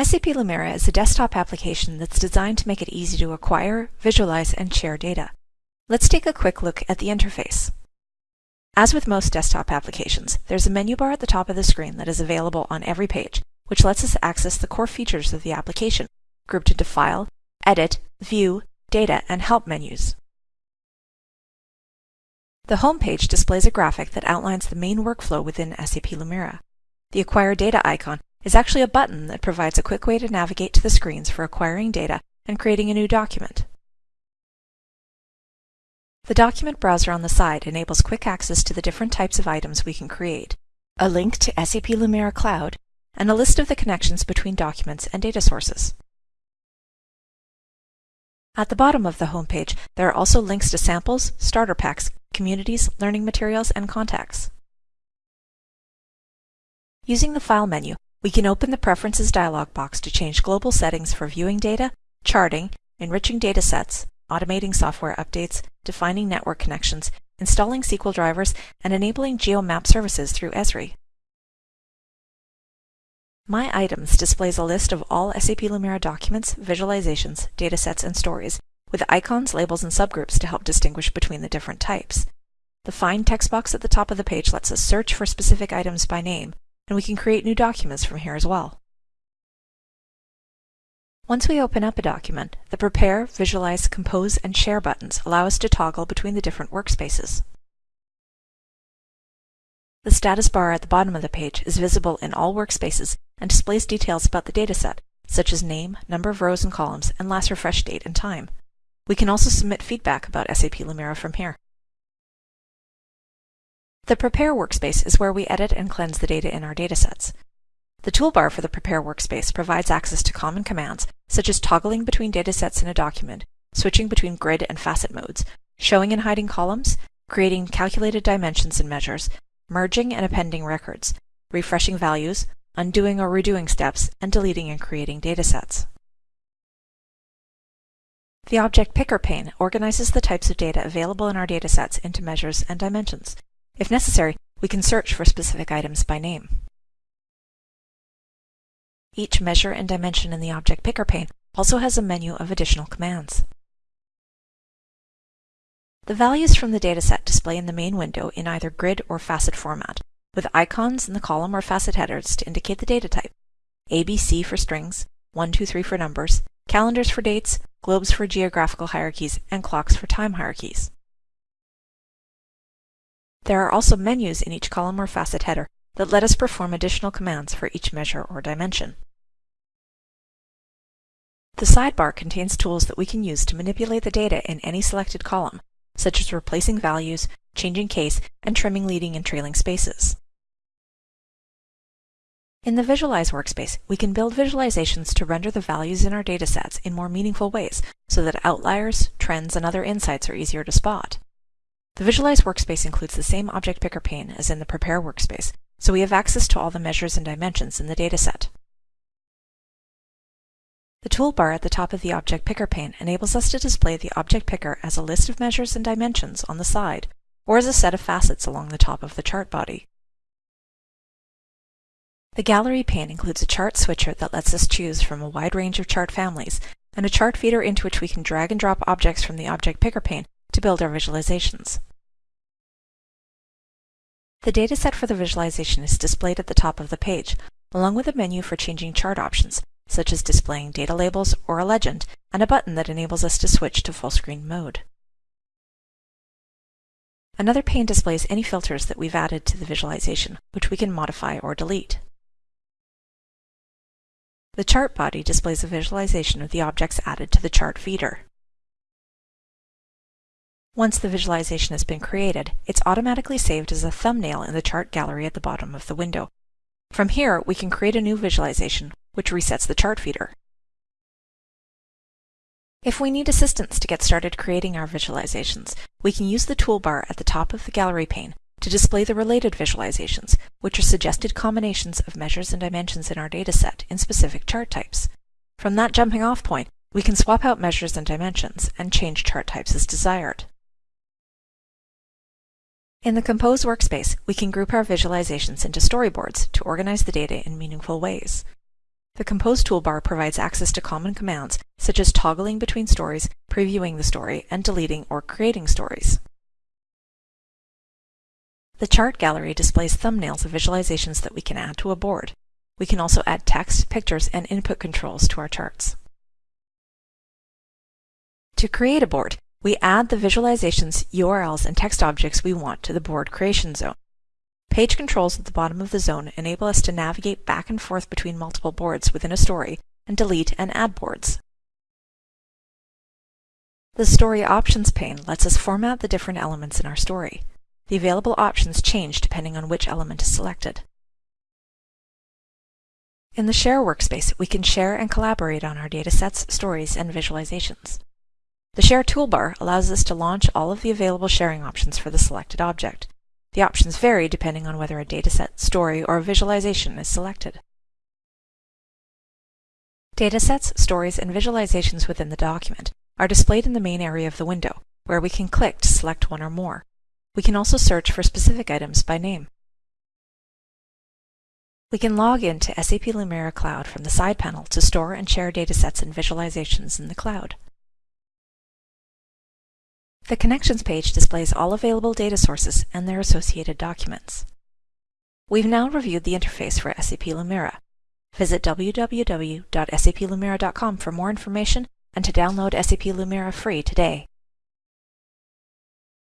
SAP Lumira is a desktop application that's designed to make it easy to acquire, visualize, and share data. Let's take a quick look at the interface. As with most desktop applications, there's a menu bar at the top of the screen that is available on every page, which lets us access the core features of the application, grouped into File, Edit, View, Data, and Help menus. The home page displays a graphic that outlines the main workflow within SAP Lumira. The Acquire Data icon is actually a button that provides a quick way to navigate to the screens for acquiring data and creating a new document. The document browser on the side enables quick access to the different types of items we can create, a link to SAP Lumira Cloud, and a list of the connections between documents and data sources. At the bottom of the homepage, there are also links to samples, starter packs, communities, learning materials, and contacts. Using the File menu, we can open the Preferences dialog box to change global settings for viewing data, charting, enriching data sets, automating software updates, defining network connections, installing SQL drivers, and enabling GeoMap services through Esri. My Items displays a list of all SAP Lumira documents, visualizations, datasets, and stories, with icons, labels, and subgroups to help distinguish between the different types. The Find text box at the top of the page lets us search for specific items by name, and we can create new documents from here as well. Once we open up a document, the Prepare, Visualize, Compose, and Share buttons allow us to toggle between the different workspaces. The status bar at the bottom of the page is visible in all workspaces and displays details about the dataset, such as name, number of rows and columns, and last refresh date and time. We can also submit feedback about SAP Lumira from here. The Prepare workspace is where we edit and cleanse the data in our datasets. The toolbar for the Prepare workspace provides access to common commands, such as toggling between datasets in a document, switching between grid and facet modes, showing and hiding columns, creating calculated dimensions and measures, merging and appending records, refreshing values, undoing or redoing steps, and deleting and creating datasets. The Object Picker pane organizes the types of data available in our datasets into measures and dimensions. If necessary, we can search for specific items by name. Each measure and dimension in the Object Picker pane also has a menu of additional commands. The values from the dataset display in the main window in either grid or facet format, with icons in the column or facet headers to indicate the data type, ABC for strings, 1, 2, 3 for numbers, calendars for dates, globes for geographical hierarchies, and clocks for time hierarchies. There are also menus in each column or facet header that let us perform additional commands for each measure or dimension. The sidebar contains tools that we can use to manipulate the data in any selected column, such as replacing values, changing case, and trimming leading and trailing spaces. In the Visualize workspace, we can build visualizations to render the values in our datasets in more meaningful ways so that outliers, trends, and other insights are easier to spot. The Visualize workspace includes the same Object Picker pane as in the Prepare workspace, so we have access to all the measures and dimensions in the dataset. The toolbar at the top of the Object Picker pane enables us to display the Object Picker as a list of measures and dimensions on the side, or as a set of facets along the top of the chart body. The Gallery pane includes a chart switcher that lets us choose from a wide range of chart families, and a chart feeder into which we can drag and drop objects from the Object Picker pane to build our visualizations. The dataset for the visualization is displayed at the top of the page, along with a menu for changing chart options, such as displaying data labels or a legend, and a button that enables us to switch to full screen mode. Another pane displays any filters that we've added to the visualization, which we can modify or delete. The chart body displays a visualization of the objects added to the chart feeder. Once the visualization has been created, it's automatically saved as a thumbnail in the chart gallery at the bottom of the window. From here, we can create a new visualization, which resets the chart feeder. If we need assistance to get started creating our visualizations, we can use the toolbar at the top of the gallery pane to display the related visualizations, which are suggested combinations of measures and dimensions in our dataset in specific chart types. From that jumping off point, we can swap out measures and dimensions and change chart types as desired. In the Compose workspace, we can group our visualizations into storyboards to organize the data in meaningful ways. The Compose toolbar provides access to common commands such as toggling between stories, previewing the story, and deleting or creating stories. The chart gallery displays thumbnails of visualizations that we can add to a board. We can also add text, pictures, and input controls to our charts. To create a board, we add the visualizations, URLs, and text objects we want to the board creation zone. Page controls at the bottom of the zone enable us to navigate back and forth between multiple boards within a story and delete and add boards. The Story Options pane lets us format the different elements in our story. The available options change depending on which element is selected. In the Share workspace, we can share and collaborate on our datasets, stories, and visualizations. The Share toolbar allows us to launch all of the available sharing options for the selected object. The options vary depending on whether a dataset, story, or a visualization is selected. Datasets, stories, and visualizations within the document are displayed in the main area of the window, where we can click to select one or more. We can also search for specific items by name. We can log into SAP Lumira Cloud from the side panel to store and share datasets and visualizations in the cloud. The Connections page displays all available data sources and their associated documents. We've now reviewed the interface for SAP Lumira. Visit www.saplumira.com for more information and to download SAP Lumira free today.